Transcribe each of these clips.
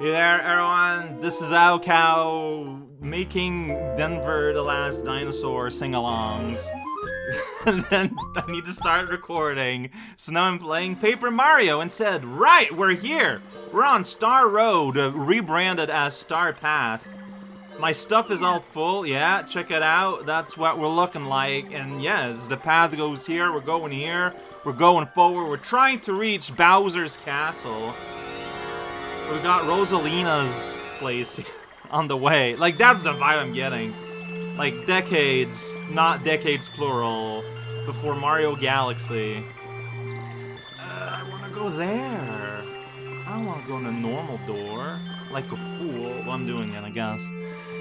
Hey there, everyone. This is raocow making Denver the Last Dinosaur sing-alongs. and then I need to start recording. So now I'm playing Paper Mario instead. Right, we're here. We're on Star Road, uh, rebranded as Star Path. My stuff is all full, yeah, check it out. That's what we're looking like. And yes, the path goes here, we're going here, we're going forward. We're trying to reach Bowser's Castle. We got Rosalina's place on the way. Like, that's the vibe I'm getting. Like, decades, not decades plural, before Mario Galaxy. Uh, I want to go there. I don't want to go in a normal door. Like a fool. Well, I'm doing it, I guess.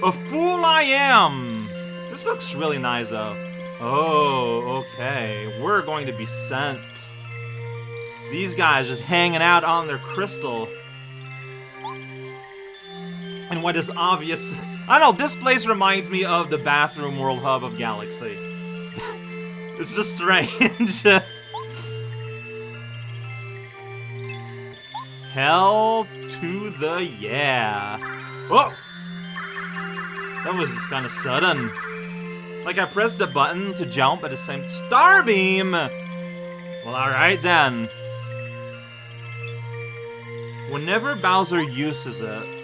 A fool I am! This looks really nice, though. Oh, okay. We're going to be sent. These guys just hanging out on their crystal. And what is obvious... I don't know, this place reminds me of the bathroom world hub of Galaxy. it's just strange. Hell to the yeah. Oh! That was just kind of sudden. Like I pressed a button to jump at the same... Starbeam! Well, alright then. Whenever Bowser uses it,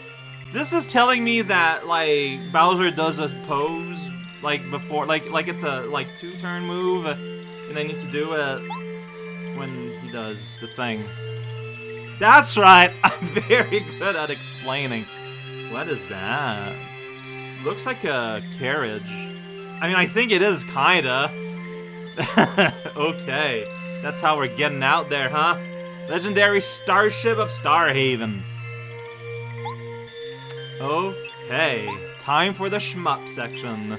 this is telling me that, like, Bowser does a pose, like, before, like, like it's a, like, two-turn move, and I need to do it when he does the thing. That's right! I'm very good at explaining. What is that? Looks like a carriage. I mean, I think it is, kinda. okay. That's how we're getting out there, huh? Legendary Starship of Starhaven. Okay. Time for the shmup section.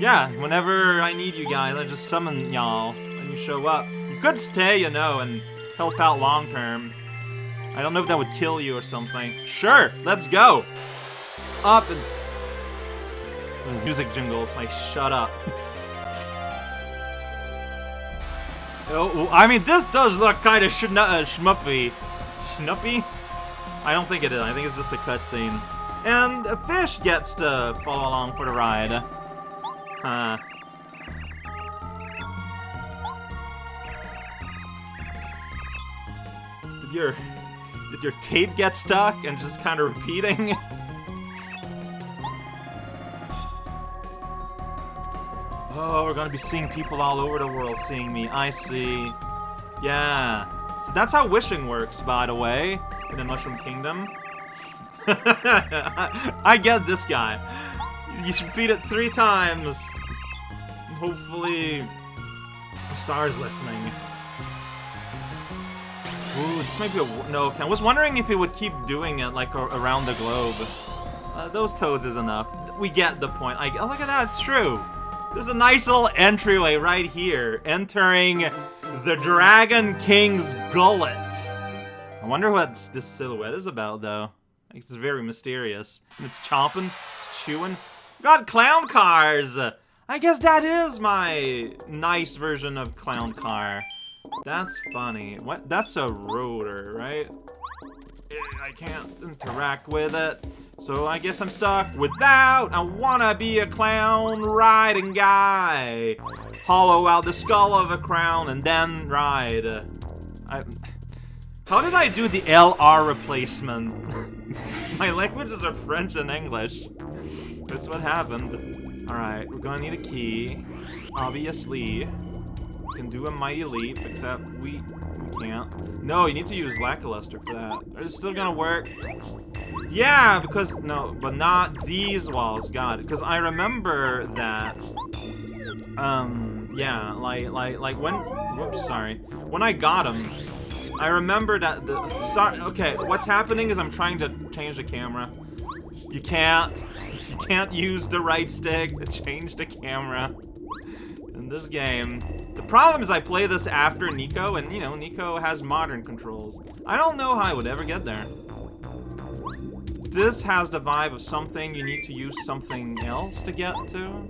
Yeah, whenever I need you guys, I just summon y'all when you show up. You could stay, you know, and help out long term. I don't know if that would kill you or something. Sure, let's go! Up and... Music jingles, like, shut up. oh, I mean, this does look kind of sh uh. Schnuppy? I don't think it is. I think it's just a cutscene. And a fish gets to follow along for the ride. Huh. Did your did your tape get stuck and just kind of repeating? oh, we're gonna be seeing people all over the world seeing me. I see. Yeah. So that's how wishing works, by the way, in the Mushroom Kingdom. I get this guy. You should repeat it three times. Hopefully, the star's listening. Ooh, this might be a... No, I was wondering if it would keep doing it, like, around the globe. Uh, those toads is enough. We get the point. I, oh, look at that, it's true. There's a nice little entryway right here, entering the Dragon King's Gullet. I wonder what this silhouette is about, though. It's very mysterious. And it's chomping, it's chewing. Got clown cars! I guess that is my nice version of clown car. That's funny. What? That's a rotor, right? I can't interact with it. So I guess I'm stuck without. I wanna be a clown riding guy. Hollow out the skull of a crown and then ride. I, how did I do the LR replacement? My languages are French and English. That's what happened. Alright, we're gonna need a key. Obviously. Can do a mighty leap, except we we can't. No, you need to use Lakilester for that. It still gonna work? Yeah, because no, but not these walls. God, because I remember that. Um, yeah, like like like when. Whoops, sorry. When I got him, I remember that the. Sorry. Okay, what's happening is I'm trying to change the camera. You can't. You can't use the right stick to change the camera in this game. The problem is I play this after Nico, and, you know, Nico has modern controls. I don't know how I would ever get there. This has the vibe of something you need to use something else to get to.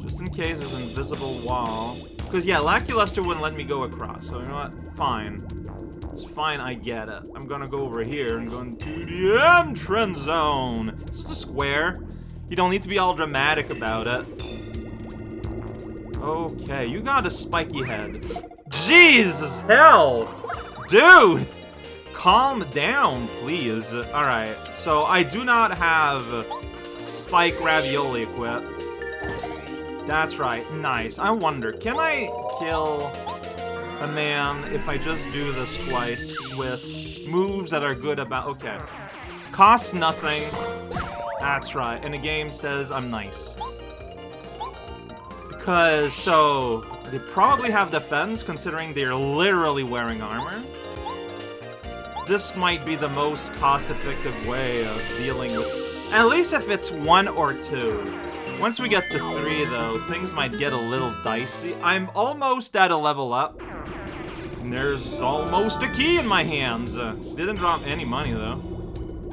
Just in case there's an invisible wall. Because, yeah, Lakilester wouldn't let me go across, so you know what? Fine. It's fine, I get it. I'm gonna go over here and go into the entrance zone. It's a square. You don't need to be all dramatic about it. Okay, you got a spiky head. Jesus hell! Dude! Calm down, please. Alright, so I do not have spike ravioli equipped. That's right, nice. I wonder, can I kill a man if I just do this twice with moves that are good about... Okay. Costs nothing. That's right, and the game says I'm nice. Because, so, they probably have defense considering they're literally wearing armor. This might be the most cost-effective way of dealing with... At least if it's one or two. Once we get to three, though, things might get a little dicey. I'm almost at a level up. And there's almost a key in my hands. Uh, didn't drop any money, though.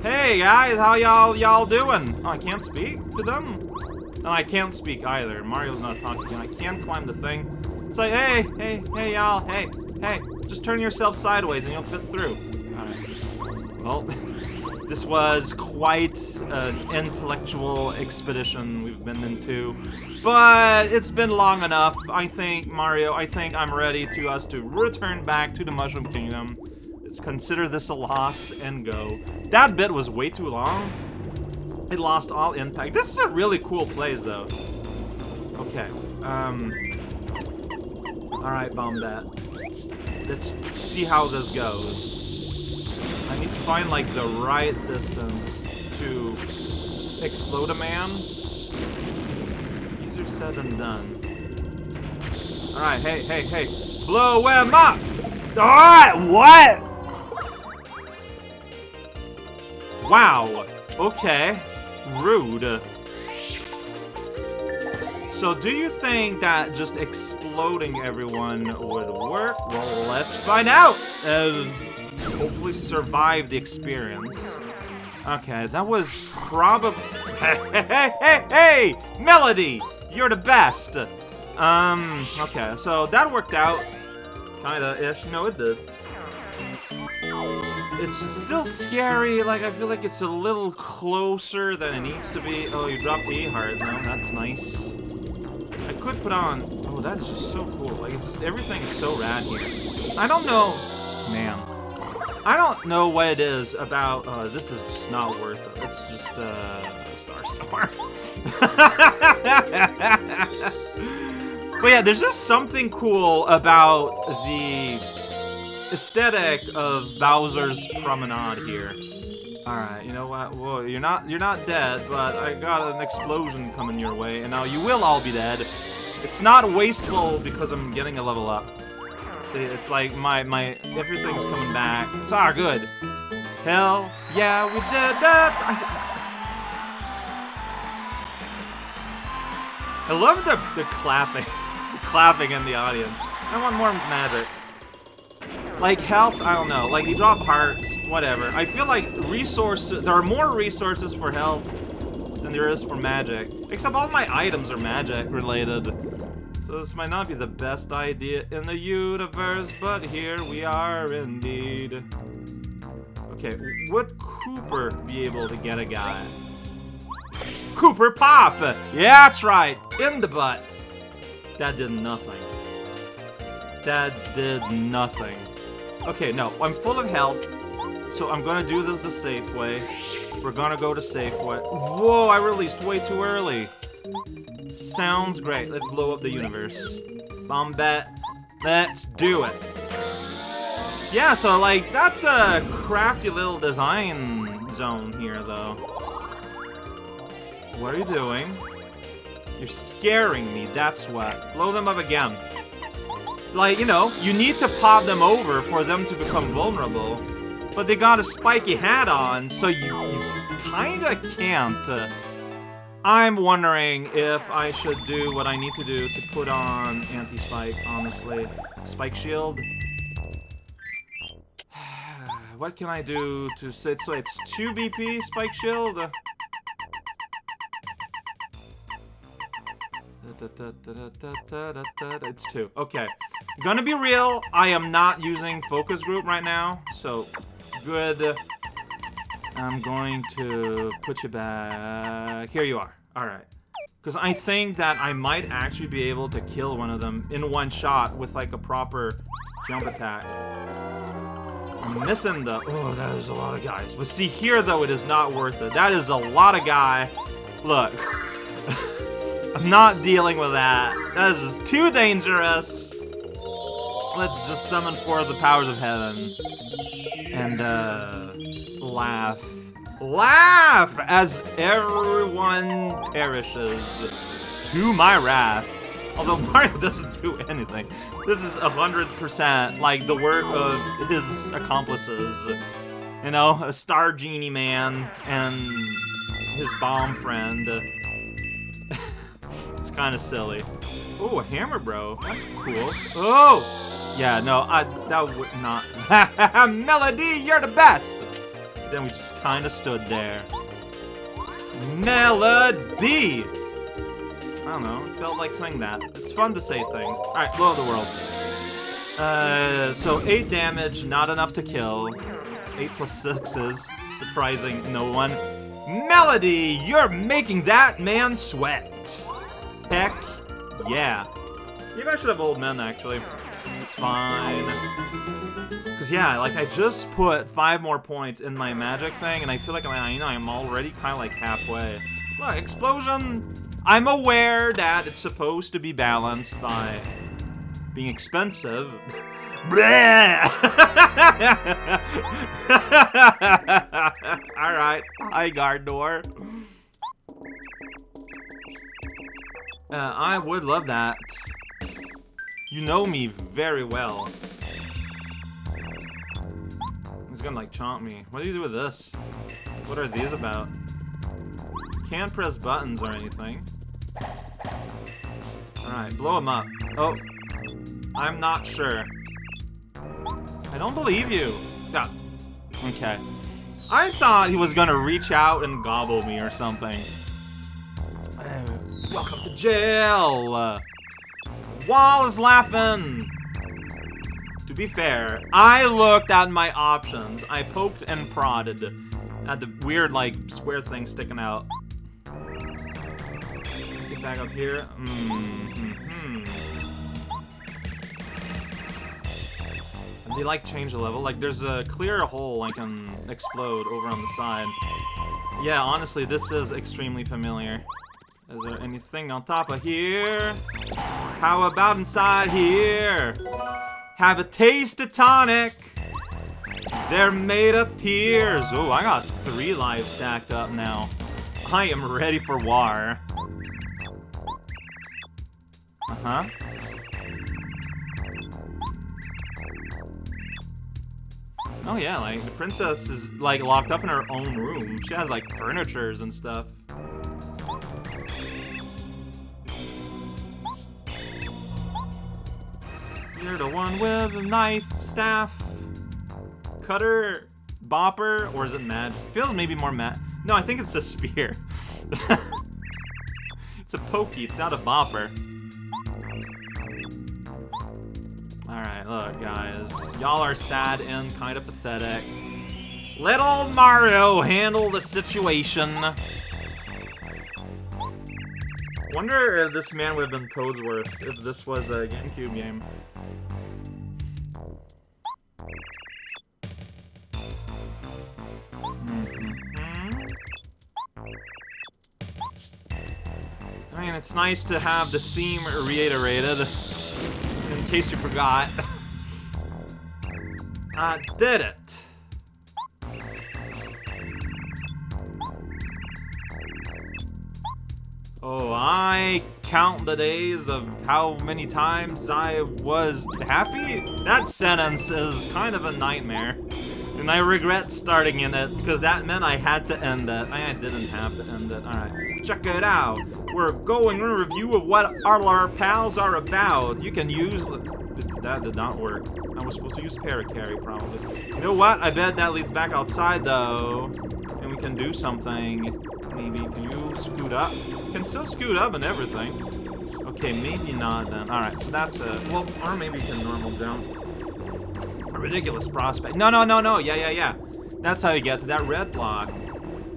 Hey, guys, how y'all y'all doing? Oh, I can't speak to them? No, I can't speak either. Mario's not talking. I can't climb the thing. It's like, hey, hey, hey, y'all, hey, hey, just turn yourself sideways and you'll fit through. Alright. Well, this was quite an intellectual expedition we've been into. But it's been long enough. I think, Mario, I think I'm ready to us to return back to the Mushroom Kingdom. Let's consider this a loss and go. That bit was way too long. It lost all impact. This is a really cool place, though. Okay. Um. Alright, Bombette. Let's see how this goes. Need to find, like, the right distance to explode a man. Easier said than done. Alright, hey, hey, hey. Blow him up! Alright, what? Wow. Okay. Rude. So do you think that just exploding everyone would work? Well, let's find out! And hopefully survive the experience. Okay, that was probably... Hey, hey, hey, hey! Melody! You're the best! Um, okay, so that worked out. Kinda-ish. No, it did. It's still scary, like, I feel like it's a little closer than it needs to be. Oh, you dropped the E-heart, no, that's nice. I could put on... Oh, that is just so cool. Like, it's just, everything is so rad here. I don't know... Man. I don't know what it is about... Uh, this is just not worth it. It's just, uh... Star Star. but yeah, there's just something cool about the aesthetic of Bowser's Promenade here. Alright, you know what? Whoa, you're not you're not dead, but I got an explosion coming your way, and now you will all be dead. It's not wasteful because I'm getting a level up. See, it's like my my everything's coming back. It's all good. Hell yeah, we did that! I, I love the the clapping, the clapping in the audience. I want more magic. Like, health, I don't know. Like, you drop hearts, whatever. I feel like resources... There are more resources for health than there is for magic. Except all my items are magic-related. So this might not be the best idea in the universe, but here we are indeed. Okay, would Kooper be able to get a guy? Kooper Pop! Yeah, that's right! In the butt! That did nothing. That did nothing. Okay, no, I'm full of health, so I'm gonna do this the safe way. We're gonna go to safe way. Whoa, I released way too early. Sounds great. Let's blow up the universe. Bomb Bombette. Let's do it. Yeah, so, like, that's a crafty little design zone here, though. What are you doing? You're scaring me, that's what. Blow them up again. Like, you know, you need to pop them over for them to become vulnerable. But they got a spiky hat on, so you, you kinda can't. Uh, I'm wondering if I should do what I need to do to put on anti-spike, honestly. Spike shield? what can I do to say so it's 2 BP spike shield? It's 2. Okay. Gonna be real, I am not using focus group right now, so good. I'm going to put you back. Here you are. Alright. Because I think that I might actually be able to kill one of them in one shot with like a proper jump attack. I'm missing the... Oh, that is a lot of guys. But see, here though, it is not worth it. That is a lot of guy. Look. I'm not dealing with that. That is just too dangerous. Let's just summon forth the powers of heaven. And, uh, laugh. Laugh as everyone perishes to my wrath. Although Mario doesn't do anything. This is 100% like the work of his accomplices. You know, a Star Genie Man and his bomb friend. it's kind of silly. Oh, a hammer, bro. That's cool. Oh! Yeah, no, I that would not. Melody, you're the best. Then we just kind of stood there. Melody. I don't know. It felt like saying that. It's fun to say things. All right, blow the world. Uh, so eight damage, not enough to kill. Eight plus sixes, surprising no one. Melody, you're making that man sweat. Heck yeah. Maybe I should have old men actually. It's fine. Because, yeah, like, I just put five more points in my magic thing, and I feel like I, you know, I'm already kind of, like, halfway. Look, explosion! I'm aware that it's supposed to be balanced by being expensive. Alright, hi Gardor. Uh, I would love that. You know me very well. He's gonna like chomp me. What do you do with this? What are these about? Can't press buttons or anything. Alright, blow him up. Oh. I'm not sure. I don't believe you. Yeah. Okay. I thought he was gonna reach out and gobble me or something. Uh, welcome to jail! wall is laughing! Be fair, I looked at my options. I poked and prodded at the weird, like, square thing sticking out. Get back up here. Mm -hmm. They, like, change the level. Like, there's a clear hole I can explode over on the side. Yeah, honestly, this is extremely familiar. Is there anything on top of here? How about inside here? Have a taste of tonic. They're made of tears. Oh, I got three lives stacked up now. I am ready for war. Uh-huh. Oh yeah, like, the princess is, like, locked up in her own room. She has, like, furnitures and stuff. You're the one with the knife, staff, cutter, bopper, or is it mad? Feels maybe more mad. No, I think it's a spear. it's a pokey, it's not a bopper. Alright, look, guys. Y'all are sad and kind of pathetic. Little Mario handle the situation. I wonder if this man would have been Toadsworth if this was a GameCube game. Mm-hmm. I mean, it's nice to have the theme reiterated, in case you forgot. I did it! Oh, I count the days of how many times I was happy? That sentence is kind of a nightmare. And I regret starting in it, because that meant I had to end it. I didn't have to end it. Alright, check it out. We're going in review of what our pals are about. You can use... That did not work. I was supposed to use Parakarry, probably. You know what? I bet that leads back outside, though. And we can do something. Maybe. Can you scoot up? Can still scoot up and everything. Okay, maybe not then. Alright, so that's a... Well, or maybe it's a normal jump. A ridiculous prospect. No, no, no, no. Yeah, yeah, yeah. That's how you get to that red block.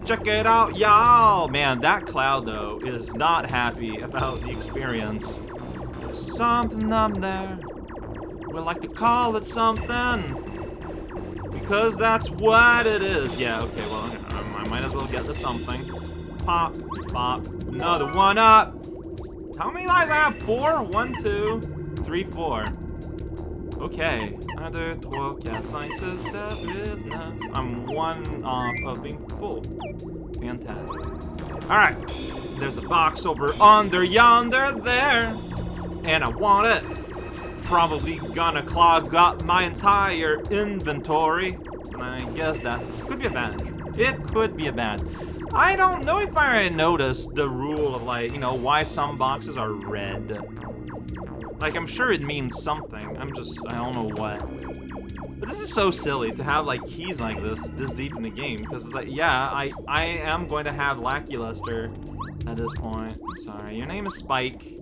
Check it out, y'all! Man, that cloud, though, is not happy about the experience. There's something up there. We like to call it something. Because that's what it is. Yeah, okay, well, I might as well get to something. Pop, pop, another one up. How many lives I have? Four? One, two, three, four. Okay. Un, deux, trois, quatre, cinq, six, seven, nine. I'm one off of being full. Fantastic. Alright. There's a box over under yonder there. And I want it. Probably gonna clog up my entire inventory. And I guess that could be a bad. It could be a bad. I don't know if I noticed the rule of like, you know, why some boxes are red. Like, I'm sure it means something. I'm just, I don't know what. But this is so silly to have, like, keys like this this deep in the game. Because it's like, yeah, I, I am going to have Lakilester at this point. Sorry, your name is Spike.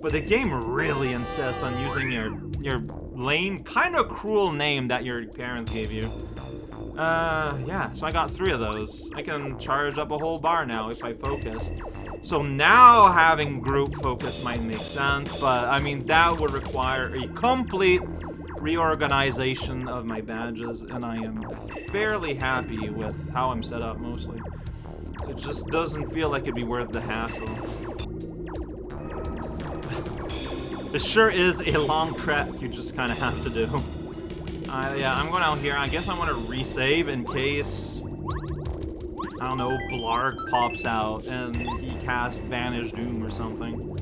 But the game really insists on using your, your lame, kind of cruel name that your parents gave you. Uh, yeah, so I got three of those. I can charge up a whole bar now if I focus. So now having group focus might make sense, but I mean, that would require a complete reorganization of my badges, and I am fairly happy with how I'm set up mostly. It just doesn't feel like it'd be worth the hassle. it sure is a long trek you just kind of have to do. Uh, yeah, I'm going out here. I guess I want to resave in case I don't know, Blarg pops out and he casts Vanish Doom or something.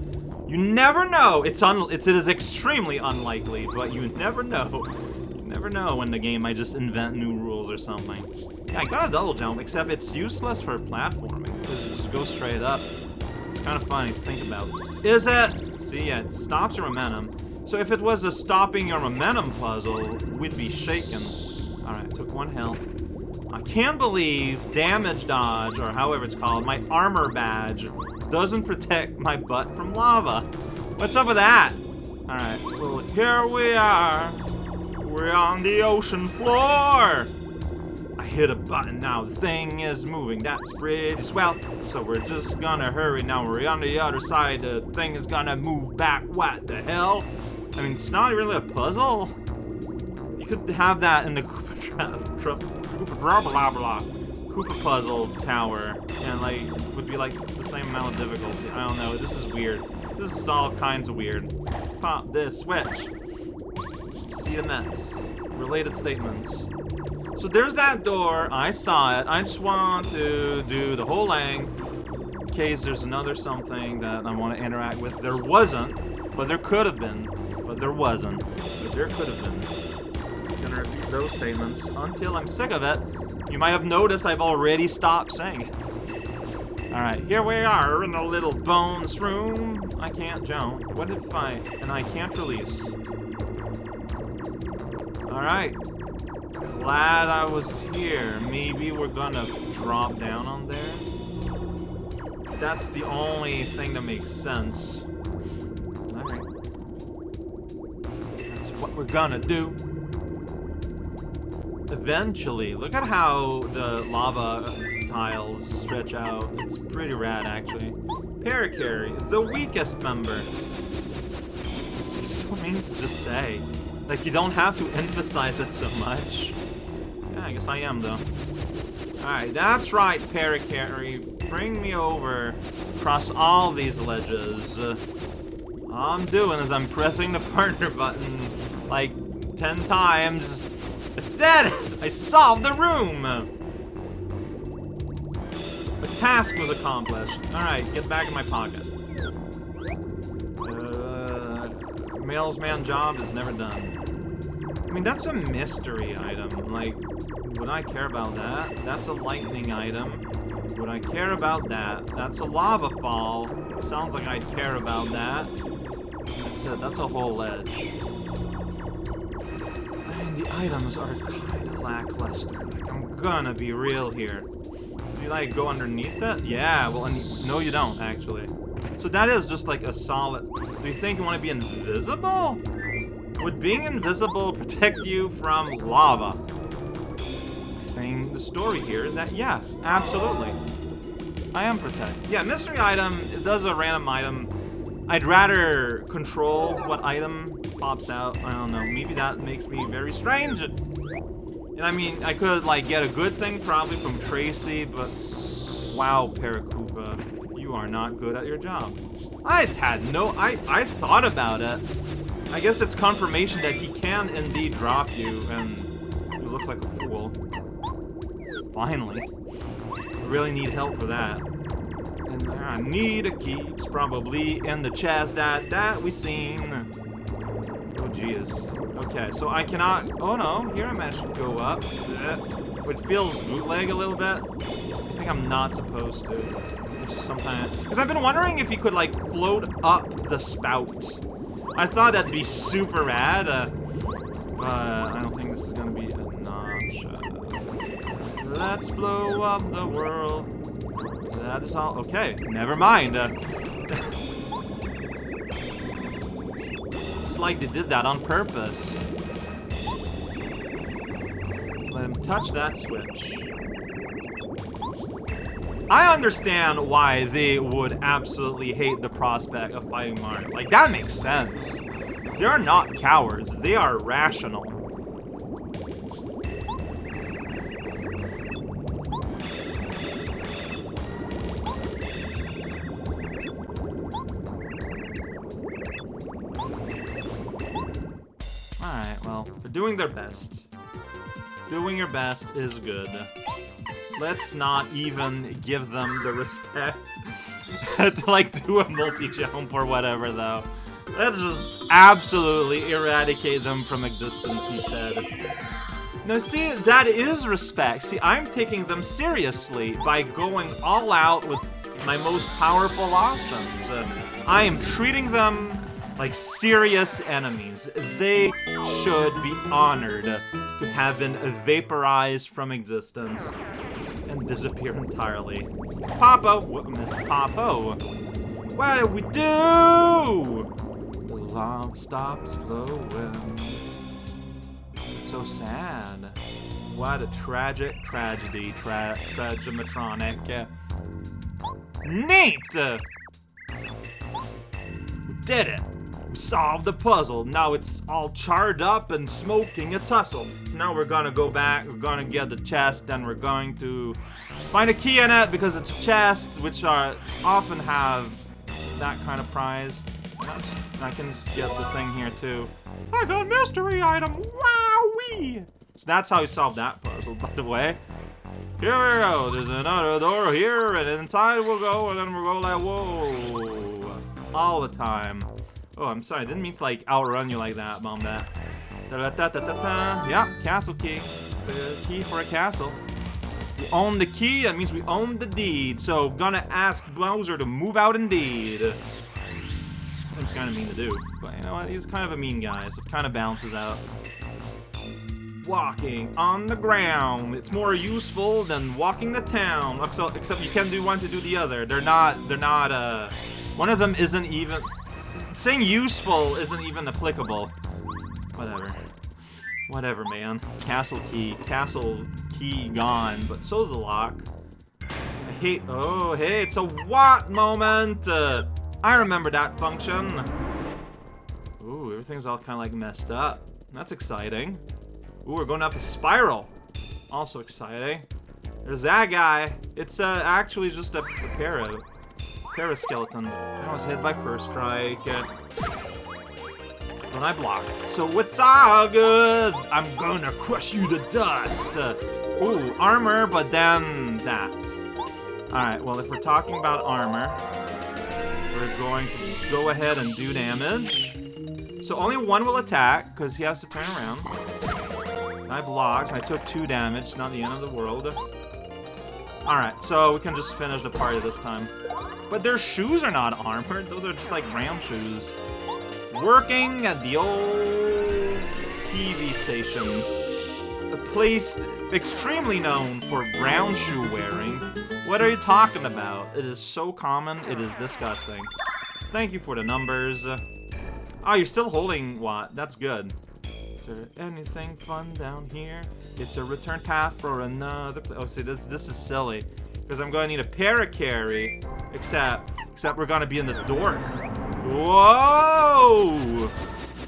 You never know. It's un it's it is extremely unlikely, but you never know. You never know when the game might just invent new rules or something. Yeah, I got a double jump, except it's useless for platforming just goes straight up. It's kind of funny to think about. Is it? See, yeah, it stops your momentum. So if it was a stopping your momentum puzzle, we'd be shaken. Alright, took one health. I can't believe damage dodge, or however it's called, my armor badge, doesn't protect my butt from lava. What's up with that? Alright, well, here we are. We're on the ocean floor. I hit a button now. The thing is moving. That's pretty swell. So we're just gonna hurry now. We're on the other side. The thing is gonna move back. What the hell? I mean, it's not really a puzzle. You could have that in the Koopa blah blah blah Koopa puzzle tower and like would be like the same amount of difficulty. I don't know. This is weird. This is all kinds of weird. Pop this switch. See the nets. Related statements. So there's that door. I saw it. I just want to do the whole length in case there's another something that I want to interact with. There wasn't, but there could have been. But there wasn't. But there could have been Just gonna repeat those statements until I'm sick of it. You might have noticed I've already stopped saying it. Alright, here we are in a little bones room. I can't jump. What if I... and I can't release. Alright. Glad I was here. Maybe we're gonna drop down on there? That's the only thing that makes sense. Alright. That's what we're gonna do. Eventually. Look at how the lava tiles stretch out. It's pretty rad, actually. Parakarry, the weakest member. It's so mean to just say. Like, you don't have to emphasize it so much. Yeah, I guess I am, though. Alright, that's right, Parakarry. Bring me over across all these ledges. All I'm doing is I'm pressing the partner button like 10 times Dead! I solved the room! The task was accomplished. Alright, get back in my pocket. Uh, mailsman job is never done. I mean, that's a mystery item. Like, would I care about that? That's a lightning item. Would I care about that? That's a lava fall. Sounds like I'd care about that. That's it. That's a whole ledge the items are kinda lackluster. Like, I'm gonna be real here. Do you, like, go underneath it? Yeah, well, no you don't, actually. So that is just like a solid... Do you think you want to be invisible? Would being invisible protect you from lava? Thing, the story here is that, yeah, absolutely. I am protected. Yeah, mystery item, it does a random item. I'd rather control what item pops out. I don't know, maybe that makes me very strange. And I mean, I could, like, get a good thing probably from Tracy, but... Wow, Paracupa, you are not good at your job. I had no... I, I thought about it. I guess it's confirmation that he can indeed drop you, and you look like a fool. Finally. I Really need help for that. And I need a key. It's probably in the chest that, that we seen. Oh, jeez. Okay, so I cannot... Oh, no. Here I managed to go up. Which feels bootleg a little bit. I think I'm not supposed to. Which is sometimes... Because I've been wondering if you could, like, float up the spout. I thought that'd be super rad. Uh, but I don't think this is to be enough. Let's blow up the world. That is all. Okay, never mind. Uh, it's like they did that on purpose. Let him touch that switch. I understand why they would absolutely hate the prospect of fighting Mario. Like, that makes sense. They are not cowards. They are rational. Alright, well, they're doing their best. Doing your best is good. Let's not even give them the respect to, like, do a multi-jump or whatever, though. Let's just absolutely eradicate them from existence instead. Now see, that is respect. See, I'm taking them seriously by going all out with my most powerful options. Uh, I am treating them like serious enemies. They should be honored to have been vaporized from existence and disappear entirely. Papa, what Miss Popo? What do we do? The lava stops flowing. It's so sad. What a tragic tragedy, tra tragimatronic. Neat! We did it! We solved the puzzle. Now it's all charred up and smoking a tussle. So now we're gonna go back, we're gonna get the chest, and we're going to find a key in it because it's a chest, which are often have that kind of prize. I can just get the thing here too. I got a mystery item! Wowee! So that's how you solve that puzzle, by the way. Here we go. There's another door here, and inside we'll go, and then we'll go like, whoa. All the time. Oh, I'm sorry. I didn't mean to, like, outrun you like that, Bombette. Da -da -da -da -da -da. Yeah, castle key. It's a key for a castle. We own the key, that means we own the deed. So, gonna ask Bowser to move out indeed. Seems kind of mean to do. But you know what? He's kind of a mean guy, so it kind of balances out. Walking on the ground. It's more useful than walking the town. Except you can do one to do the other. They're not, they're not, uh... One of them isn't even saying useful isn't even applicable. Whatever. Whatever, man. Castle key. Castle key gone, but so's the lock. I hate- oh, hey, it's a what moment! Uh, I remember that function. Ooh, everything's all kind of like messed up. That's exciting. Ooh, we're going up a spiral. Also exciting. There's that guy. It's uh, actually just a, a parrot. Paraskeleton. I was hit by first strike. When I block. So it's all good. I'm gonna crush you to dust. Ooh, armor, but then that. Alright, well, if we're talking about armor, we're going to just go ahead and do damage. So only one will attack, because he has to turn around. I blocked. I took two damage. Not the end of the world. Alright, so we can just finish the party this time. But their shoes are not armored. Those are just like ground shoes. Working at the old TV station. A place extremely known for brown shoe wearing. What are you talking about? It is so common, it is disgusting. thank you for the numbers. Oh, you're still holding what? That's good. Is there anything fun down here? It's a return path for another. Oh, see, this this is silly because I'm going to need a parakarry. Except, except we're gonna be in the dork. Whoa!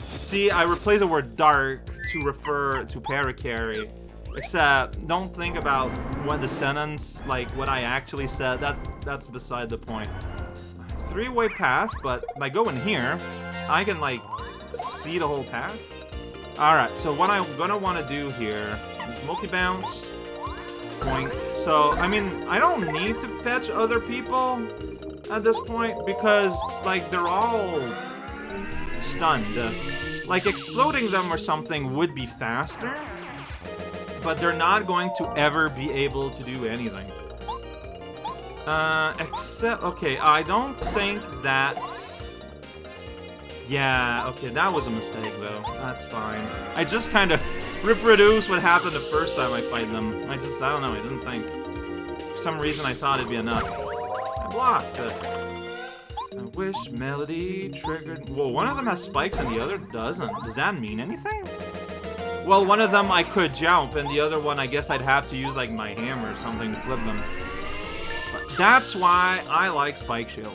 See, I replace the word dark to refer to parakarry. Except, don't think about what the sentence, like what I actually said. That that's beside the point. Three-way path, but by going here, I can like see the whole path. Alright, so what I'm gonna want to do here is multi-bounce. So, I mean, I don't need to fetch other people at this point because, like, they're all stunned. Like, exploding them or something would be faster, but they're not going to ever be able to do anything. Uh, except, okay, I don't think that yeah, okay, that was a mistake, though. That's fine. I just kind of reproduced what happened the first time I fight them. I just, I don't know, I didn't think. For some reason, I thought it'd be enough. I blocked. but... I wish Melody triggered... Well, one of them has spikes and the other doesn't. Does that mean anything? Well, one of them I could jump, and the other one I guess I'd have to use, like, my hammer or something to flip them. But that's why I like Spike Shield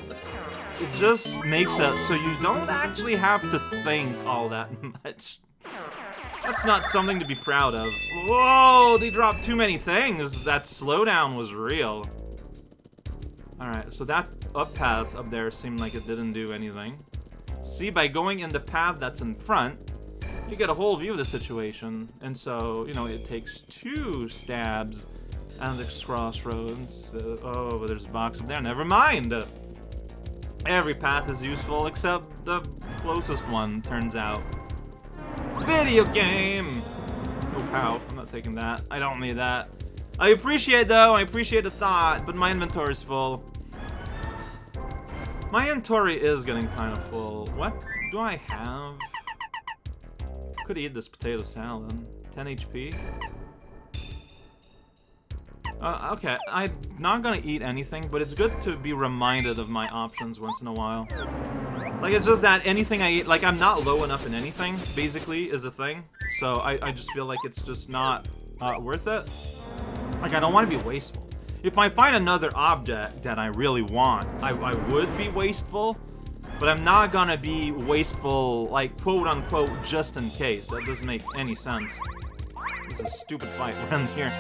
it just makes it so you don't actually have to think all that much. That's not something to be proud of. Whoa, they dropped too many things. That slowdown was real. Alright, so that up path up there seemed like it didn't do anything. See, by going in the path that's in front, you get a whole view of the situation. And so, you know, it takes two stabs at the crossroads. Uh, oh, there's a box up there. Never mind. Every path is useful except the closest one, turns out. Video game! Oh, pow. I'm not taking that. I don't need that. I appreciate, though. I appreciate the thought, but my inventory is full. My inventory is getting kind of full. What do I have? Could eat this potato salad. 10 HP. Uh, okay, I'm not gonna eat anything, but it's good to be reminded of my options once in a while. Like, it's just that anything I eat, like, I'm not low enough in anything, basically, is a thing. So I, I just feel like it's just not uh, worth it. Like, I don't want to be wasteful. If I find another object that I really want, I, I would be wasteful. But I'm not gonna be wasteful, like, quote-unquote, just in case. That doesn't make any sense. This is a stupid fight around here.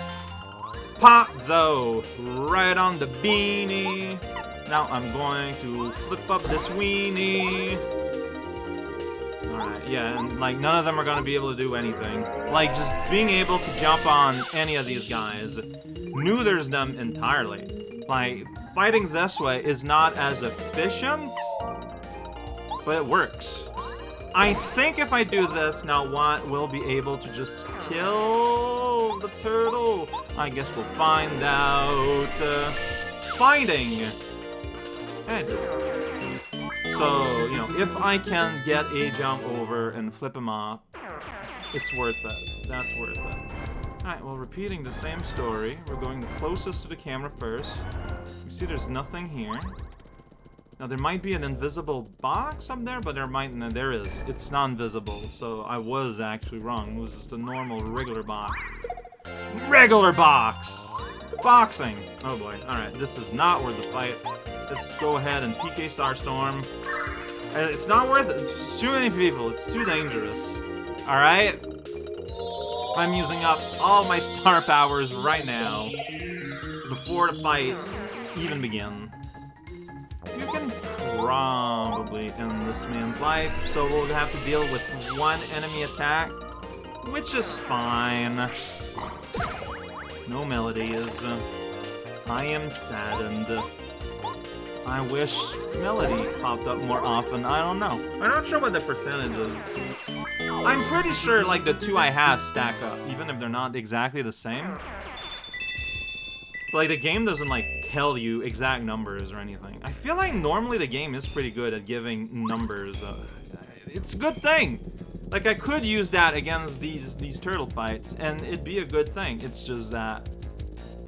Pop, though, right on the beanie. Now I'm going to flip up this weenie. Alright, yeah, and, like, none of them are gonna be able to do anything. Like, just being able to jump on any of these guys neuters them entirely. Like, fighting this way is not as efficient, but it works. I think if I do this, now what will be able to just kill the turtle? I guess we'll find out. Uh, fighting! So, you know, if I can get a jump over and flip him off, it's worth it. That's worth it. Alright, well, repeating the same story. We're going the closest to the camera first. You see there's nothing here. Now, there might be an invisible box up there, but there might... No, there is. It's non-visible, so I was actually wrong. It was just a normal, regular box. Regular box! Boxing! Oh boy. Alright, this is not worth the fight. Let's go ahead and PK Starstorm. Uh, it's not worth it. It's too many people. It's too dangerous. Alright? I'm using up all my star powers right now before the fight even begins you can probably end this man's life, so we'll have to deal with one enemy attack, which is fine. No melody melodies. Uh, I am saddened. I wish Melody popped up more often. I don't know. I'm not sure what the percentage is. I'm pretty sure, like, the two I have stack up, even if they're not exactly the same. Like, the game doesn't, like, tell you exact numbers or anything. I feel like normally the game is pretty good at giving numbers. Uh, it's a good thing. Like, I could use that against these, these turtle fights, and it'd be a good thing. It's just that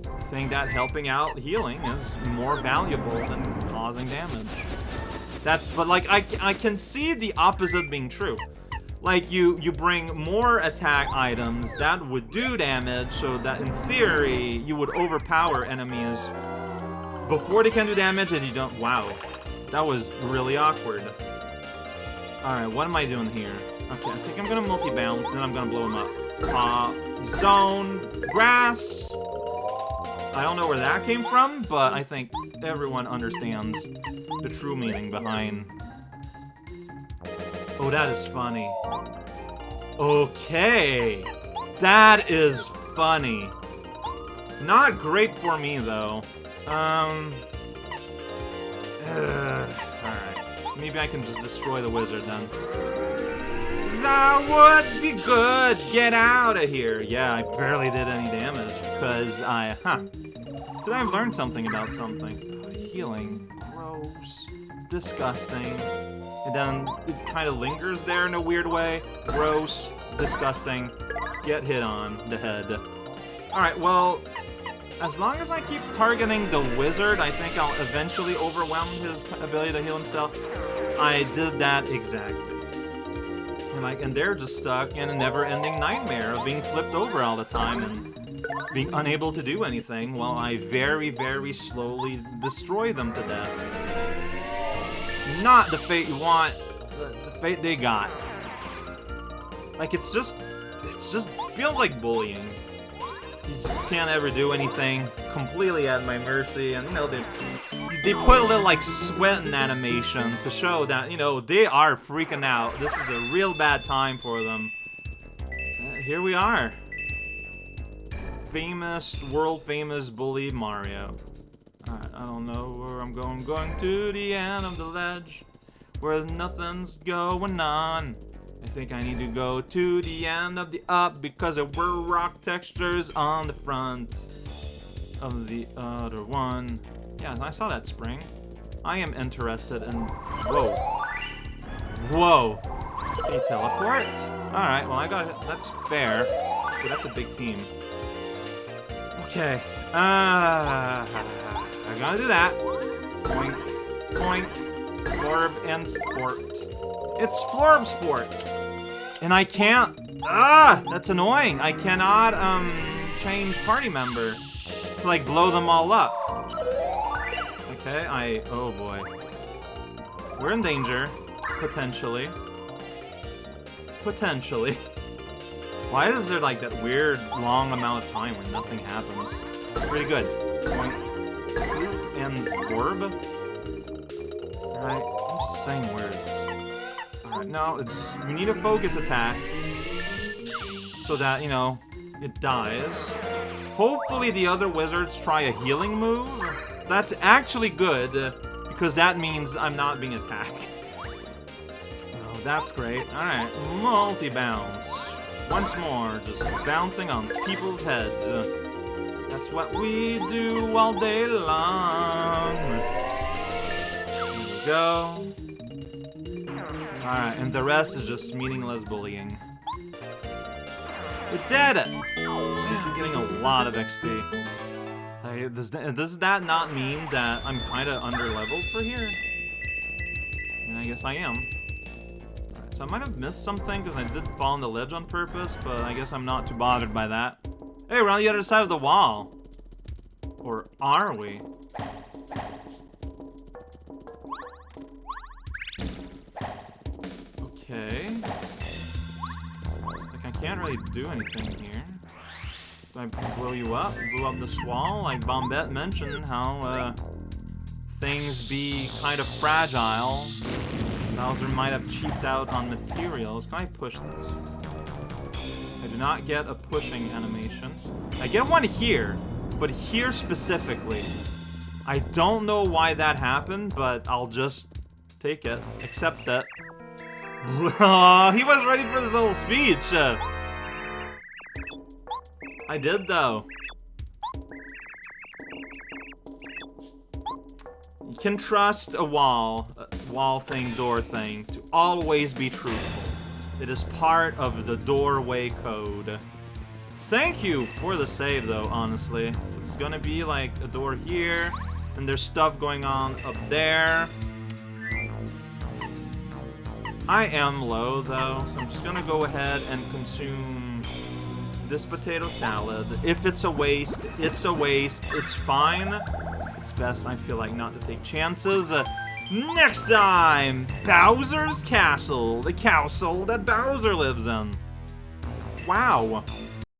I think that helping out healing is more valuable than causing damage. That's, but like, I, I can see the opposite being true. Like, you, you bring more attack items that would do damage, so that in theory, you would overpower enemies before they can do damage and you don't, wow. That was really awkward. Alright, what am I doing here? Okay, I think I'm gonna multi-bounce, and then I'm gonna blow him up. Uh, zone, grass. I don't know where that came from, but I think everyone understands the true meaning behind Oh, that is funny. Okay. That is funny. Not great for me, though. Um... Alright. Maybe I can just destroy the wizard, then. That would be good! Get out of here! Yeah, I barely did any damage, because I... Huh. Did I learn something about something? Healing. Gross. Disgusting. And then it kind of lingers there in a weird way. Gross. Disgusting. Get hit on the head. Alright, well, as long as I keep targeting the wizard, I think I'll eventually overwhelm his ability to heal himself. I did that exactly. And like, and they're just stuck in a never-ending nightmare of being flipped over all the time and being unable to do anything while I very, very slowly destroy them to death not the fate you want. It's the fate they got. Like, it's just... It's just... feels like bullying. You just can't ever do anything. Completely at my mercy. And, you know, they... They put a little, like, sweating animation to show that, you know, they are freaking out. This is a real bad time for them. Uh, here we are. Famous, world-famous bully Mario. I don't know where I'm going. Going to the end of the ledge where nothing's going on. I think I need to go to the end of the up because there were rock textures on the front of the other one. Yeah, I saw that spring. I am interested in... Whoa. Whoa. You teleport? Alright, well I got it. That's fair. That's a big team. Okay. Ah. Uh, I gotta do that. Point, point, Florb and Sport. It's Florb Sport! And I can't... Ah! That's annoying. I cannot, um, change party member to, like, blow them all up. Okay, I... Oh, boy. We're in danger. Potentially. Potentially. Why is there, like, that weird long amount of time when nothing happens? It's pretty good. And orb? Alright, I'm just saying words. Alright, no, it's we need a focus attack. So that, you know, it dies. Hopefully the other wizards try a healing move. That's actually good, because that means I'm not being attacked. Oh, that's great. Alright, multi-bounce. Once more, just bouncing on people's heads. That's what we do all day long. Go. Alright, and the rest is just meaningless bullying. We did it! I'm getting a lot of XP. Does, that, does that not mean that I'm kind of under-leveled for here? I guess I am. So I might have missed something because I did fall on the ledge on purpose, but I guess I'm not too bothered by that. Hey, we're on the other side of the wall. Or are we? Okay. Like, I can't really do anything here. Do I blow you up? Blow up this wall? Like Bombette mentioned, how, uh, things be kind of fragile. Bowser might have cheaped out on materials. Can I push this? I do not get a pushing animation. I get one here, but here specifically. I don't know why that happened, but I'll just take it. Accept it. he was ready for his little speech. Uh, I did, though. You can trust a wall, a wall thing, door thing, to always be truthful. It is part of the doorway code. Thank you for the save, though, honestly. So it's gonna be, like, a door here, and there's stuff going on up there. I am low, though, so I'm just gonna go ahead and consume this potato salad. If it's a waste, it's a waste. It's fine. It's best, I feel like, not to take chances. Uh, Next time, Bowser's Castle, the castle that Bowser lives in. Wow.